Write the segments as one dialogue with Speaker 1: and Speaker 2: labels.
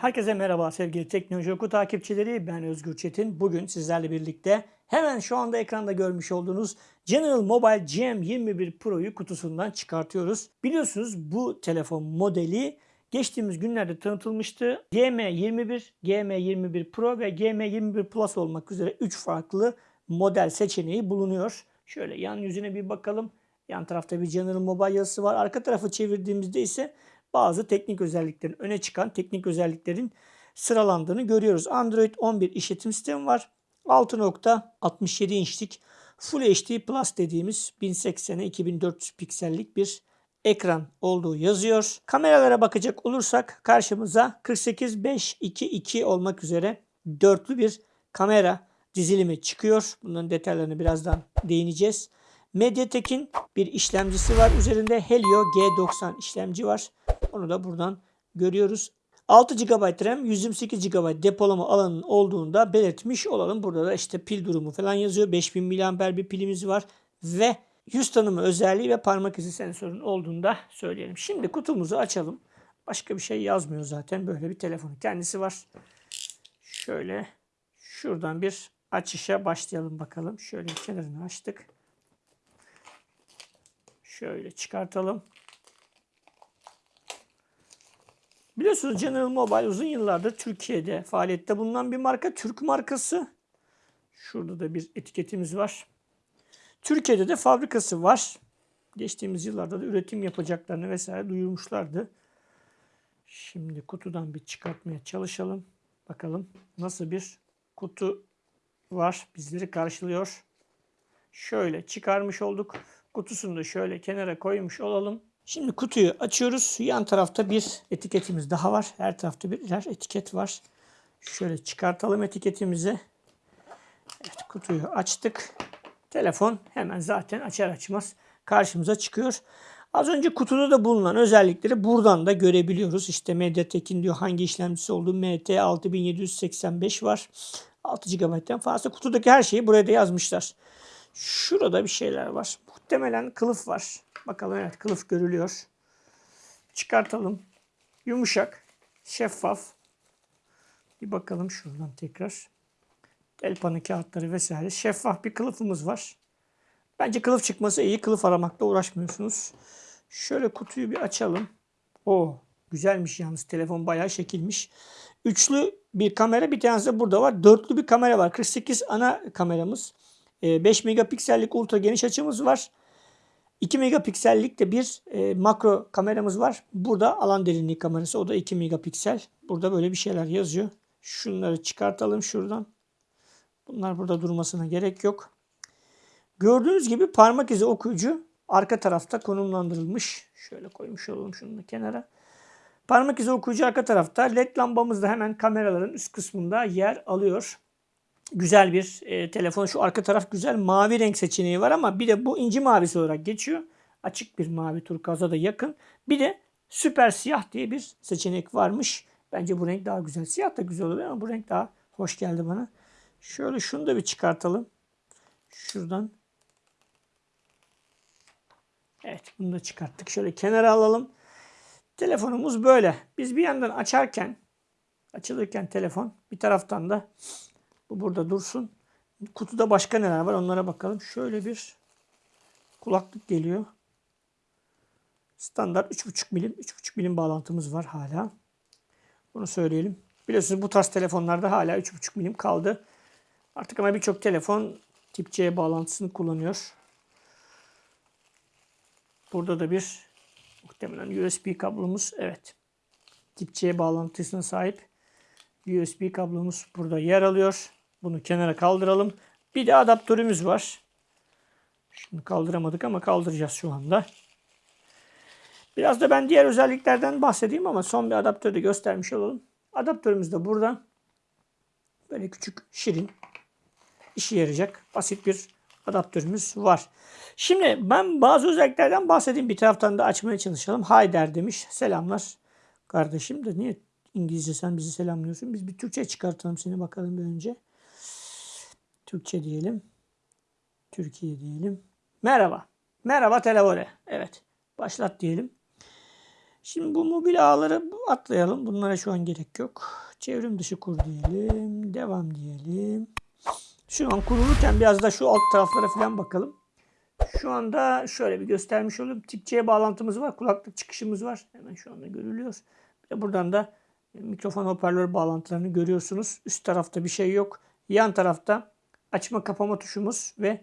Speaker 1: Herkese merhaba sevgili Teknoloji Oku takipçileri. Ben Özgür Çetin. Bugün sizlerle birlikte hemen şu anda ekranda görmüş olduğunuz General Mobile GM21 Pro'yu kutusundan çıkartıyoruz. Biliyorsunuz bu telefon modeli geçtiğimiz günlerde tanıtılmıştı. GM21, GM21 Pro ve GM21 Plus olmak üzere 3 farklı model seçeneği bulunuyor. Şöyle yan yüzüne bir bakalım. Yan tarafta bir General Mobile yazısı var. Arka tarafı çevirdiğimizde ise bazı teknik özelliklerin öne çıkan teknik özelliklerin sıralandığını görüyoruz. Android 11 işletim sistemi var. 6.67 inçlik Full HD Plus dediğimiz 1080'e 2400 piksellik bir ekran olduğu yazıyor. Kameralara bakacak olursak karşımıza 48-5-2-2 olmak üzere dörtlü bir kamera dizilimi çıkıyor. Bunların detaylarını birazdan değineceğiz. Mediatek'in bir işlemcisi var. Üzerinde Helio G90 işlemci var. Onu da buradan görüyoruz. 6 GB RAM, 128 GB depolama alanının olduğunu da belirtmiş olalım. Burada da işte pil durumu falan yazıyor. 5000 mAh bir pilimiz var ve yüz tanıma özelliği ve parmak izi sensörünün olduğunu da söyleyelim. Şimdi kutumuzu açalım. Başka bir şey yazmıyor zaten. Böyle bir telefon kendisi var. Şöyle şuradan bir açışa başlayalım bakalım. Şöyle kenarını açtık. Şöyle çıkartalım. Biliyorsunuz General Mobile uzun yıllardır Türkiye'de faaliyette bulunan bir marka. Türk markası. Şurada da bir etiketimiz var. Türkiye'de de fabrikası var. Geçtiğimiz yıllarda da üretim yapacaklarını vesaire duyurmuşlardı. Şimdi kutudan bir çıkartmaya çalışalım. Bakalım nasıl bir kutu var. Bizleri karşılıyor. Şöyle çıkarmış olduk. Kutusunu da şöyle kenara koymuş olalım. Şimdi kutuyu açıyoruz. Yan tarafta bir etiketimiz daha var. Her tarafta birer etiket var. Şöyle çıkartalım etiketimizi. Evet kutuyu açtık. Telefon hemen zaten açar açmaz karşımıza çıkıyor. Az önce kutuda da bulunan özellikleri buradan da görebiliyoruz. İşte Mediatek'in diyor hangi işlemcisi olduğu MT6785 var. 6 GB'den fazla. Kutudaki her şeyi buraya da yazmışlar. Şurada bir şeyler var. Muhtemelen kılıf var. Bakalım evet kılıf görülüyor. Çıkartalım. Yumuşak, şeffaf. Bir bakalım şuradan tekrar. Elpanı kağıtları vesaire. Şeffaf bir kılıfımız var. Bence kılıf çıkması iyi. Kılıf aramakla uğraşmıyorsunuz. Şöyle kutuyu bir açalım. O güzelmiş yalnız. Telefon bayağı şekilmiş. Üçlü bir kamera bir tanesi de burada var. Dörtlü bir kamera var. 48 ana kameramız. 5 ee, megapiksellik ultra geniş açımız var. 2 megapiksellik de bir e, makro kameramız var. Burada alan derinliği kamerası. O da 2 megapiksel. Burada böyle bir şeyler yazıyor. Şunları çıkartalım şuradan. Bunlar burada durmasına gerek yok. Gördüğünüz gibi parmak izi okuyucu arka tarafta konumlandırılmış. Şöyle koymuş olalım şunu da kenara. Parmak izi okuyucu arka tarafta. LED lambamız da hemen kameraların üst kısmında yer alıyor güzel bir e, telefon. Şu arka taraf güzel. Mavi renk seçeneği var ama bir de bu inci mavisi olarak geçiyor. Açık bir mavi turkaza da yakın. Bir de süper siyah diye bir seçenek varmış. Bence bu renk daha güzel. Siyah da güzel oluyor ama bu renk daha hoş geldi bana. Şöyle şunu da bir çıkartalım. Şuradan. Evet bunu da çıkarttık. Şöyle kenara alalım. Telefonumuz böyle. Biz bir yandan açarken açılırken telefon bir taraftan da bu burada dursun. Kutuda başka neler var onlara bakalım. Şöyle bir kulaklık geliyor. Standart 3.5 milim. 3.5 milim bağlantımız var hala. Bunu söyleyelim. Biliyorsunuz bu tarz telefonlarda hala 3.5 milim kaldı. Artık ama birçok telefon tip C bağlantısını kullanıyor. Burada da bir muhtemelen USB kablomuz. Evet. Tip C bağlantısına sahip USB kablomuz burada yer alıyor. Bunu kenara kaldıralım. Bir de adaptörümüz var. Şimdi kaldıramadık ama kaldıracağız şu anda. Biraz da ben diğer özelliklerden bahsedeyim ama son bir adaptörü de göstermiş olalım. Adaptörümüz de burada. Böyle küçük, şirin, işe yarayacak basit bir adaptörümüz var. Şimdi ben bazı özelliklerden bahsedeyim. Bir taraftan da açmaya çalışalım. Hayder demiş. Selamlar kardeşim de niye İngilizce sen bizi selamlıyorsun? Biz bir Türkçe çıkartalım seni bakalım bir önce. Türkçe diyelim. Türkiye diyelim. Merhaba. Merhaba telefone. Evet. Başlat diyelim. Şimdi bu mobil ağları atlayalım. Bunlara şu an gerek yok. Çevrim dışı kur diyelim. Devam diyelim. Şu an kurulurken biraz da şu alt taraflara falan bakalım. Şu anda şöyle bir göstermiş olayım. Tip C bağlantımız var. Kulaklık çıkışımız var. Hemen şu anda görülüyor. De buradan da mikrofon hoparlör bağlantılarını görüyorsunuz. Üst tarafta bir şey yok. Yan tarafta açma kapama tuşumuz ve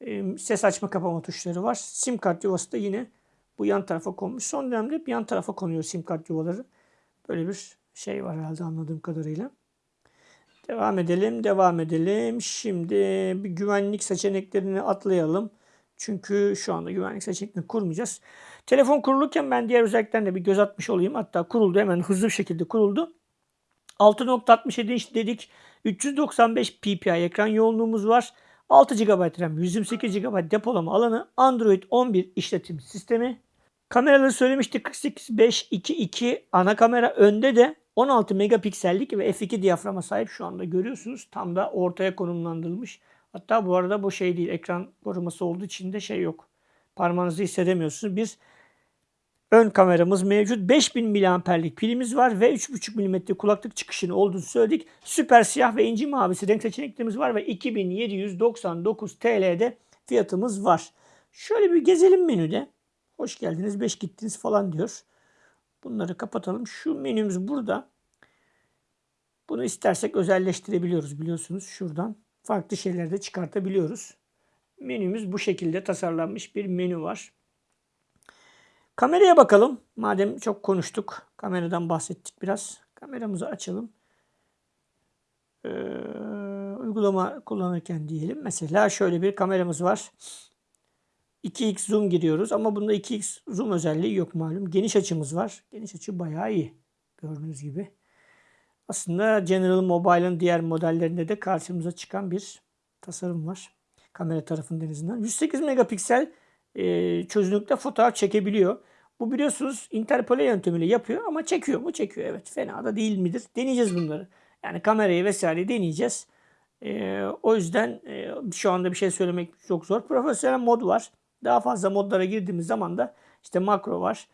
Speaker 1: e, ses açma kapama tuşları var. Sim kart yuvası da yine bu yan tarafa konmuş. Son dönemde hep yan tarafa konuyor sim kart yuvaları. Böyle bir şey var herhalde anladığım kadarıyla. Devam edelim, devam edelim. Şimdi bir güvenlik seçeneklerini atlayalım. Çünkü şu anda güvenlik seçeneklerini kurmayacağız. Telefon kurulurken ben diğer özelliklerine bir göz atmış olayım. Hatta kuruldu hemen hızlı bir şekilde kuruldu. 6.67 inç dedik. 395 ppi ekran yoğunluğumuz var. 6 GB RAM, 128 GB depolama alanı, Android 11 işletim sistemi. Kameraları söylemiştik 48 5 2 2 ana kamera önde de 16 megapiksellik ve f2 diyaframa sahip şu anda görüyorsunuz. Tam da ortaya konumlandırılmış. Hatta bu arada bu şey değil ekran koruması olduğu için de şey yok. Parmağınızı hissedemiyorsunuz. Bir ön kameramız mevcut. 5000 miliamperlik pilimiz var ve 3.5 mm kulaklık çıkışını olduğunu söyledik. Süper siyah ve inci mavisi renk seçeneklerimiz var ve 2799 TL'de fiyatımız var. Şöyle bir gezelim menüde. Hoş geldiniz, 5 gittiniz falan diyor. Bunları kapatalım. Şu menümüz burada. Bunu istersek özelleştirebiliyoruz biliyorsunuz şuradan. Farklı şeyler de çıkartabiliyoruz. Menümüz bu şekilde tasarlanmış bir menü var. Kameraya bakalım. Madem çok konuştuk. Kameradan bahsettik biraz. Kameramızı açalım. Ee, uygulama kullanırken diyelim. Mesela şöyle bir kameramız var. 2x zoom giriyoruz ama bunda 2x zoom özelliği yok malum. Geniş açımız var. Geniş açı bayağı iyi. Gördüğünüz gibi. Aslında General Mobile'ın diğer modellerinde de karşımıza çıkan bir tasarım var. Kamera tarafının en azından. 108 megapiksel e, çözünürlükte fotoğraf çekebiliyor. Bu biliyorsunuz interpole yöntemiyle yapıyor ama çekiyor mu? Çekiyor evet. Fena da değil midir? Deneyeceğiz bunları. Yani kamerayı vesaire deneyeceğiz. E, o yüzden e, şu anda bir şey söylemek çok zor. Profesyonel mod var. Daha fazla modlara girdiğimiz zaman da işte makro var.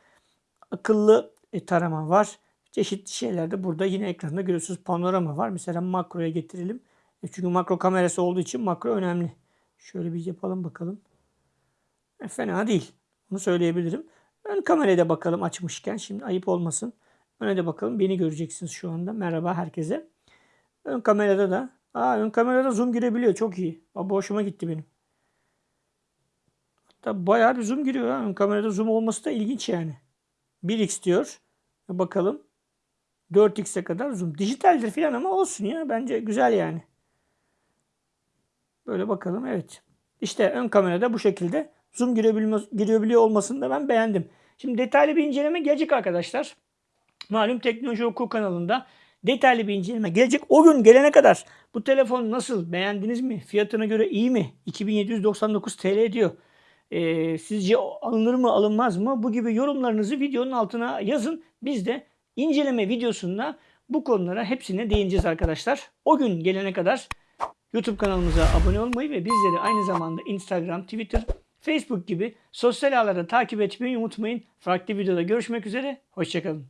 Speaker 1: Akıllı e, tarama var. Çeşitli şeyler de burada yine ekranda görüyorsunuz. Panorama var. Mesela makroya getirelim. E, çünkü makro kamerası olduğu için makro önemli. Şöyle bir yapalım bakalım. E, fena değil. Bunu söyleyebilirim. Ön kameraya da bakalım açmışken. Şimdi ayıp olmasın. Öne de bakalım. Beni göreceksiniz şu anda. Merhaba herkese. Ön kamerada da. Aa, ön kamerada zoom girebiliyor. Çok iyi. Aa, hoşuma gitti benim. Hatta bayağı bir zoom giriyor. Ha. Ön kamerada zoom olması da ilginç yani. 1x diyor. Bakalım. 4x'e kadar zoom. Dijitaldir falan ama olsun ya. Bence güzel yani. Böyle bakalım. Evet. İşte ön kamerada bu şekilde zoom girebiliyor olmasını da ben beğendim. Şimdi detaylı bir inceleme gelecek arkadaşlar. Malum Teknoloji Oku kanalında detaylı bir inceleme gelecek. O gün gelene kadar bu telefon nasıl? Beğendiniz mi? Fiyatına göre iyi mi? 2799 TL diyor. Ee, sizce alınır mı alınmaz mı? Bu gibi yorumlarınızı videonun altına yazın. Biz de inceleme videosunda bu konulara hepsine değineceğiz arkadaşlar. O gün gelene kadar YouTube kanalımıza abone olmayı ve bizleri aynı zamanda Instagram, Twitter, Facebook gibi sosyal ağlarda takip etmeyi unutmayın. Farklı videoda görüşmek üzere. Hoşçakalın.